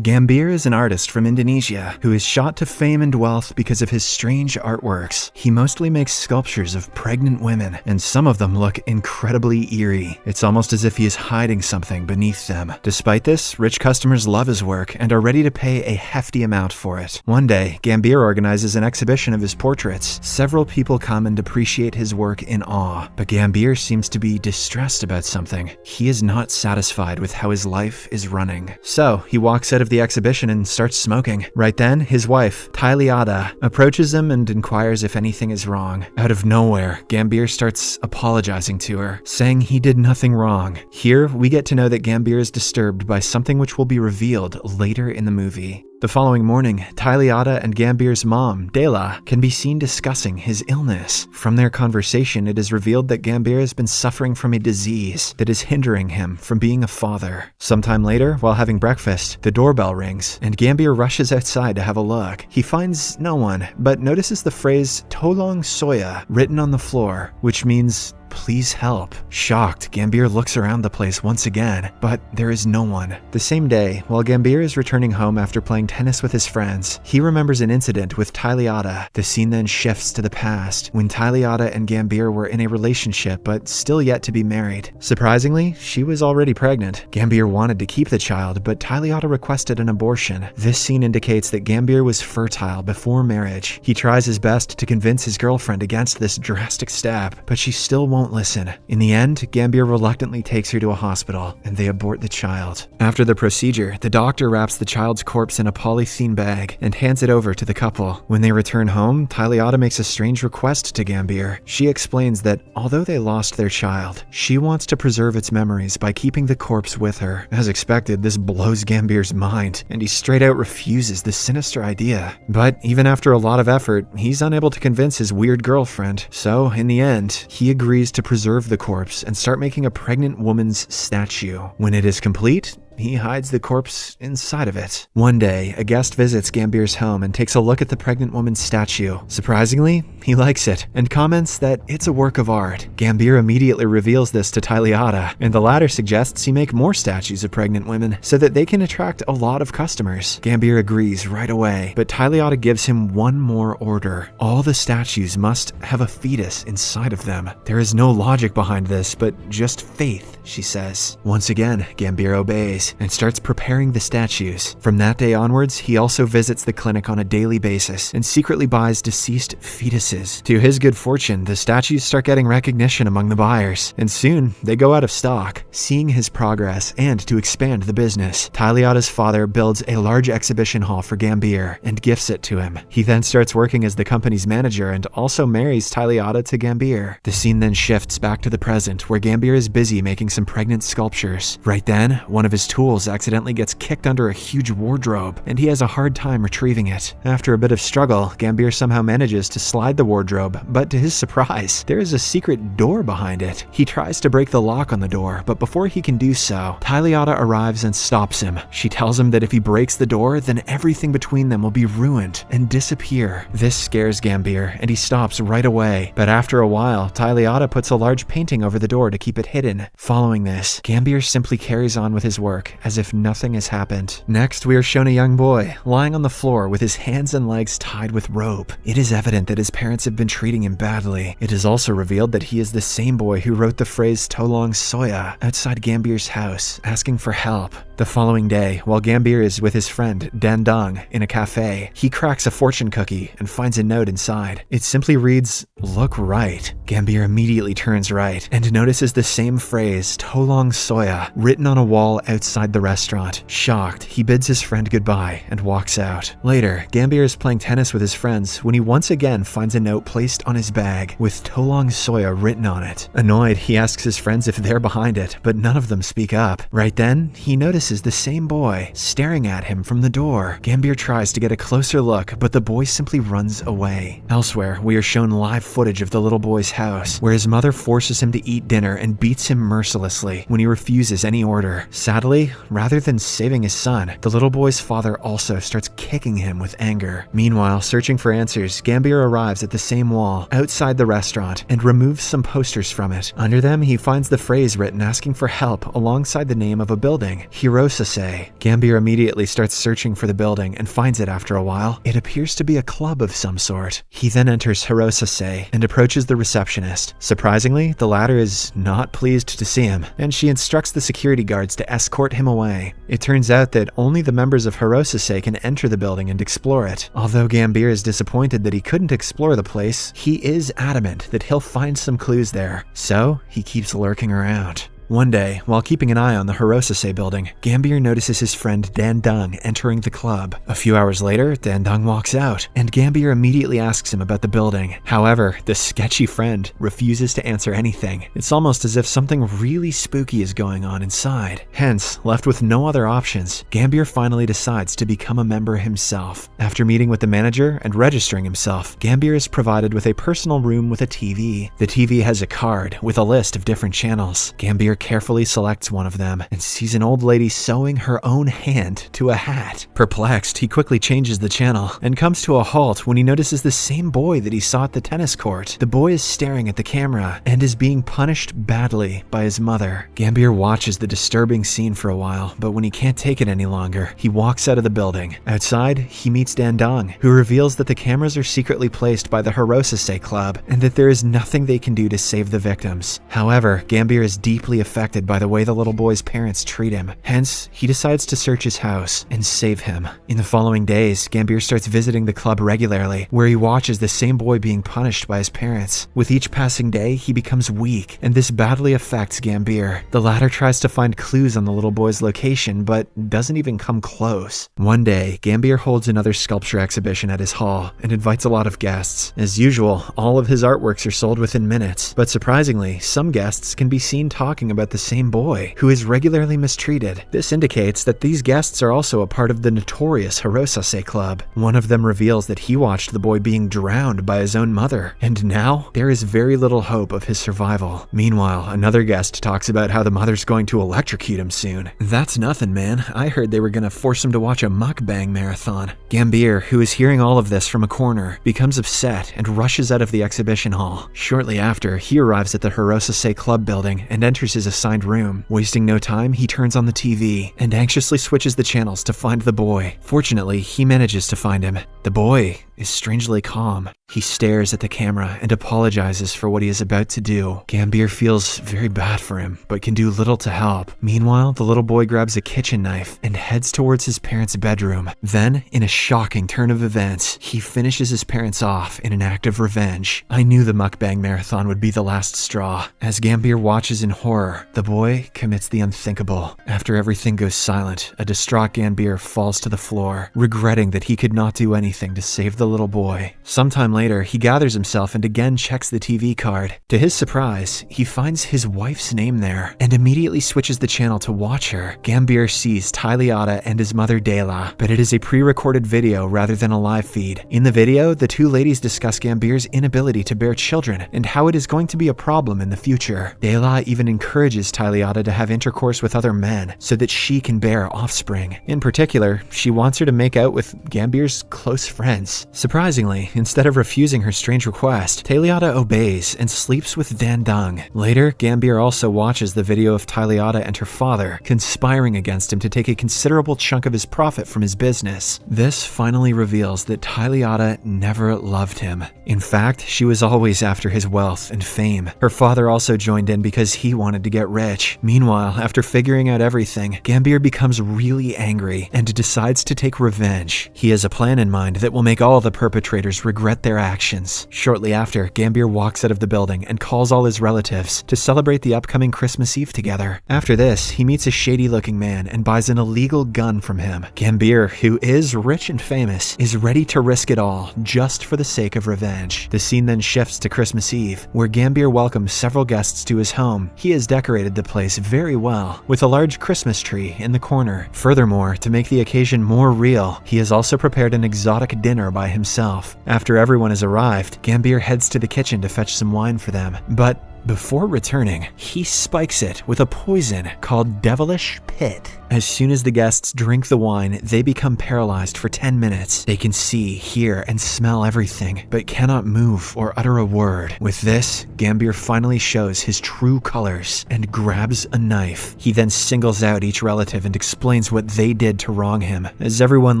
Gambir is an artist from Indonesia who is shot to fame and wealth because of his strange artworks. He mostly makes sculptures of pregnant women, and some of them look incredibly eerie. It's almost as if he is hiding something beneath them. Despite this, rich customers love his work and are ready to pay a hefty amount for it. One day, Gambir organizes an exhibition of his portraits. Several people come and appreciate his work in awe, but Gambir seems to be distressed about something. He is not satisfied with how his life is running. So, he walks out of the exhibition and starts smoking. Right then, his wife, Tyliada, approaches him and inquires if anything is wrong. Out of nowhere, Gambir starts apologizing to her, saying he did nothing wrong. Here, we get to know that Gambir is disturbed by something which will be revealed later in the movie. The following morning, Tyliada and Gambir's mom, Dela, can be seen discussing his illness. From their conversation, it is revealed that Gambir has been suffering from a disease that is hindering him from being a father. Sometime later, while having breakfast, the doorbell rings, and Gambir rushes outside to have a look. He finds no one, but notices the phrase Tolong Saya written on the floor, which means Please help. Shocked, Gambir looks around the place once again, but there is no one. The same day, while Gambir is returning home after playing tennis with his friends, he remembers an incident with Tyliada. The scene then shifts to the past, when Tyliada and Gambir were in a relationship but still yet to be married. Surprisingly, she was already pregnant. Gambir wanted to keep the child, but Tyliada requested an abortion. This scene indicates that Gambir was fertile before marriage. He tries his best to convince his girlfriend against this drastic step, but she still won't listen. In the end, Gambir reluctantly takes her to a hospital, and they abort the child. After the procedure, the doctor wraps the child's corpse in a polythene bag and hands it over to the couple. When they return home, Tyliada makes a strange request to Gambir. She explains that although they lost their child, she wants to preserve its memories by keeping the corpse with her. As expected, this blows Gambir's mind, and he straight out refuses the sinister idea. But even after a lot of effort, he's unable to convince his weird girlfriend. So, in the end, he agrees to preserve the corpse and start making a pregnant woman's statue. When it is complete, he hides the corpse inside of it. One day, a guest visits Gambir's home and takes a look at the pregnant woman's statue. Surprisingly, he likes it and comments that it's a work of art. Gambir immediately reveals this to Tyliada, and the latter suggests he make more statues of pregnant women so that they can attract a lot of customers. Gambir agrees right away, but Tyliada gives him one more order. All the statues must have a fetus inside of them. There is no logic behind this, but just faith, she says. Once again, Gambir obeys and starts preparing the statues. From that day onwards, he also visits the clinic on a daily basis and secretly buys deceased fetuses. To his good fortune, the statues start getting recognition among the buyers, and soon they go out of stock. Seeing his progress and to expand the business, Tyliada's father builds a large exhibition hall for Gambir and gifts it to him. He then starts working as the company's manager and also marries Tyliada to Gambir. The scene then shifts back to the present, where Gambir is busy making some pregnant sculptures. Right then, one of his tools accidentally gets kicked under a huge wardrobe, and he has a hard time retrieving it. After a bit of struggle, Gambir somehow manages to slide the wardrobe, but to his surprise, there is a secret door behind it. He tries to break the lock on the door, but before he can do so, Tyliada arrives and stops him. She tells him that if he breaks the door, then everything between them will be ruined and disappear. This scares Gambir, and he stops right away. But after a while, Tyliada puts a large painting over the door to keep it hidden. Following this, Gambir simply carries on with his work as if nothing has happened. Next, we are shown a young boy lying on the floor with his hands and legs tied with rope. It is evident that his parents have been treating him badly. It is also revealed that he is the same boy who wrote the phrase Tolong Saya outside Gambir's house, asking for help. The following day, while Gambir is with his friend Dandung in a cafe, he cracks a fortune cookie and finds a note inside. It simply reads, Look right. Gambir immediately turns right and notices the same phrase, Tolong Saya, written on a wall outside the restaurant. Shocked, he bids his friend goodbye and walks out. Later, Gambir is playing tennis with his friends when he once again finds a note placed on his bag with Tolong Saya written on it. Annoyed, he asks his friends if they're behind it, but none of them speak up. Right then, he notices the same boy staring at him from the door. Gambir tries to get a closer look, but the boy simply runs away. Elsewhere, we are shown live footage of the little boy's house, where his mother forces him to eat dinner and beats him mercilessly when he refuses any order. Sadly, Rather than saving his son, the little boy's father also starts kicking him with anger. Meanwhile, searching for answers, Gambir arrives at the same wall outside the restaurant and removes some posters from it. Under them, he finds the phrase written asking for help alongside the name of a building, Herosase. Gambir immediately starts searching for the building and finds it after a while. It appears to be a club of some sort. He then enters Herosase and approaches the receptionist. Surprisingly, the latter is not pleased to see him, and she instructs the security guards to escort him away. It turns out that only the members of Herosase can enter the building and explore it. Although Gambir is disappointed that he couldn't explore the place, he is adamant that he'll find some clues there. So, he keeps lurking around. One day, while keeping an eye on the Herosase building, Gambir notices his friend Dandung entering the club. A few hours later, Dandung walks out, and Gambir immediately asks him about the building. However, the sketchy friend refuses to answer anything. It's almost as if something really spooky is going on inside. Hence, left with no other options, Gambir finally decides to become a member himself. After meeting with the manager and registering himself, Gambir is provided with a personal room with a TV. The TV has a card with a list of different channels. Gambir carefully selects one of them and sees an old lady sewing her own hand to a hat. Perplexed, he quickly changes the channel and comes to a halt when he notices the same boy that he saw at the tennis court. The boy is staring at the camera and is being punished badly by his mother. Gambir watches the disturbing scene for a while, but when he can't take it any longer, he walks out of the building. Outside, he meets Dandung, who reveals that the cameras are secretly placed by the Herosase Club and that there is nothing they can do to save the victims. However, Gambir is deeply affected by the way the little boy's parents treat him. Hence, he decides to search his house and save him. In the following days, Gambir starts visiting the club regularly, where he watches the same boy being punished by his parents. With each passing day, he becomes weak, and this badly affects Gambir. The latter tries to find clues on the little boy's location, but doesn't even come close. One day, Gambir holds another sculpture exhibition at his hall and invites a lot of guests. As usual, all of his artworks are sold within minutes, but surprisingly, some guests can be seen talking about the same boy, who is regularly mistreated. This indicates that these guests are also a part of the notorious Herosase Club. One of them reveals that he watched the boy being drowned by his own mother, and now there is very little hope of his survival. Meanwhile, another guest talks about how the mother's going to electrocute him soon. That's nothing, man. I heard they were gonna force him to watch a mukbang marathon. Gambir, who is hearing all of this from a corner, becomes upset and rushes out of the exhibition hall. Shortly after, he arrives at the Herosase Club building and enters his assigned room. Wasting no time, he turns on the TV and anxiously switches the channels to find the boy. Fortunately, he manages to find him. The boy is strangely calm. He stares at the camera and apologizes for what he is about to do. Gambir feels very bad for him, but can do little to help. Meanwhile, the little boy grabs a kitchen knife and heads towards his parents' bedroom. Then, in a shocking turn of events, he finishes his parents off in an act of revenge. I knew the mukbang marathon would be the last straw. As Gambir watches in horror, the boy commits the unthinkable. After everything goes silent, a distraught Gambir falls to the floor, regretting that he could not do anything to save the little boy. Sometime later, he gathers himself and again checks the TV card. To his surprise, he finds his wife's name there and immediately switches the channel to watch her. Gambir sees Tyliata and his mother Dela, but it is a pre-recorded video rather than a live feed. In the video, the two ladies discuss Gambir's inability to bear children and how it is going to be a problem in the future. Dela even encourages Tyliata to have intercourse with other men so that she can bear offspring. In particular, she wants her to make out with Gambir's close friends. Surprisingly, instead of refusing her strange request, Taliata obeys and sleeps with Dandung. Later, Gambir also watches the video of Taliata and her father conspiring against him to take a considerable chunk of his profit from his business. This finally reveals that Taliata never loved him. In fact, she was always after his wealth and fame. Her father also joined in because he wanted to get rich. Meanwhile, after figuring out everything, Gambir becomes really angry and decides to take revenge. He has a plan in mind that will make all the perpetrators regret their actions. Shortly after, Gambir walks out of the building and calls all his relatives to celebrate the upcoming Christmas Eve together. After this, he meets a shady looking man and buys an illegal gun from him. Gambir, who is rich and famous, is ready to risk it all just for the sake of revenge. The scene then shifts to Christmas Eve, where Gambir welcomes several guests to his home. He has decorated the place very well, with a large Christmas tree in the corner. Furthermore, to make the occasion more real, he has also prepared an exotic dinner by himself. After everyone has arrived, Gambir heads to the kitchen to fetch some wine for them. But Before returning, he spikes it with a poison called Devilish Pit. As soon as the guests drink the wine, they become paralyzed for 10 minutes. They can see, hear, and smell everything, but cannot move or utter a word. With this, Gambir finally shows his true colors and grabs a knife. He then singles out each relative and explains what they did to wrong him. As everyone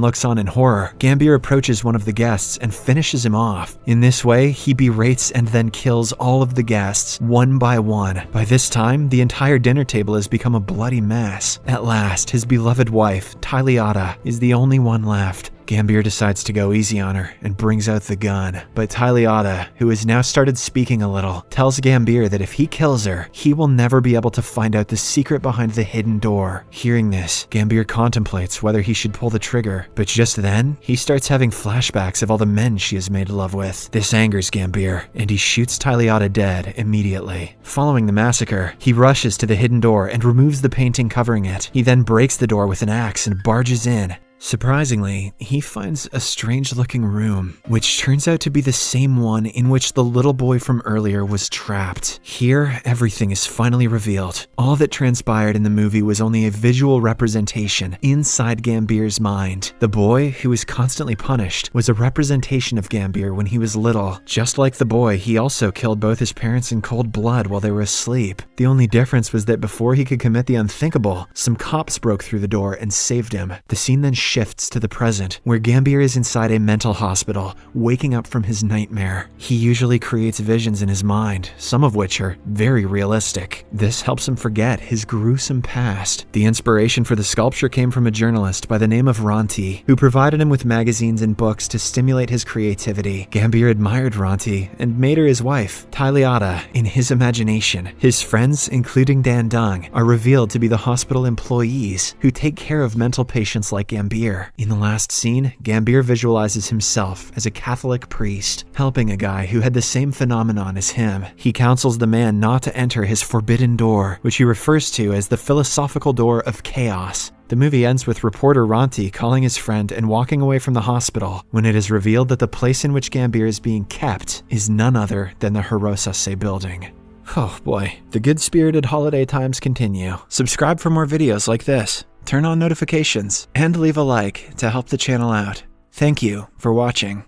looks on in horror, Gambir approaches one of the guests and finishes him off. In this way, he berates and then kills all of the guests, one by one. By this time, the entire dinner table has become a bloody mess. At last, his beloved wife, Tyliata, is the only one left. Gambir decides to go easy on her and brings out the gun. But Tyliata, who has now started speaking a little, tells Gambir that if he kills her, he will never be able to find out the secret behind the hidden door. Hearing this, Gambir contemplates whether he should pull the trigger, but just then, he starts having flashbacks of all the men she has made love with. This angers Gambir, and he shoots Tyliata dead immediately. Following the massacre, he rushes to the hidden door and removes the painting covering it. He then breaks the door with an axe and barges in. Surprisingly, he finds a strange looking room, which turns out to be the same one in which the little boy from earlier was trapped. Here, everything is finally revealed. All that transpired in the movie was only a visual representation inside Gambir's mind. The boy, who was constantly punished, was a representation of Gambir when he was little. Just like the boy, he also killed both his parents in cold blood while they were asleep. The only difference was that before he could commit the unthinkable, some cops broke through the door and saved him. The scene then shifts to the present, where Gambir is inside a mental hospital, waking up from his nightmare. He usually creates visions in his mind, some of which are very realistic. This helps him forget his gruesome past. The inspiration for the sculpture came from a journalist by the name of Ranti, who provided him with magazines and books to stimulate his creativity. Gambir admired Ranti and made her his wife, Tyliata, in his imagination. His friends, including Dandung, are revealed to be the hospital employees who take care of mental patients like Gambir. In the last scene, Gambir visualizes himself as a Catholic priest, helping a guy who had the same phenomenon as him. He counsels the man not to enter his forbidden door, which he refers to as the philosophical door of chaos. The movie ends with reporter Ranti calling his friend and walking away from the hospital when it is revealed that the place in which Gambir is being kept is none other than the Herosase building. Oh boy, the good spirited holiday times continue. Subscribe for more videos like this turn on notifications, and leave a like to help the channel out. Thank you for watching.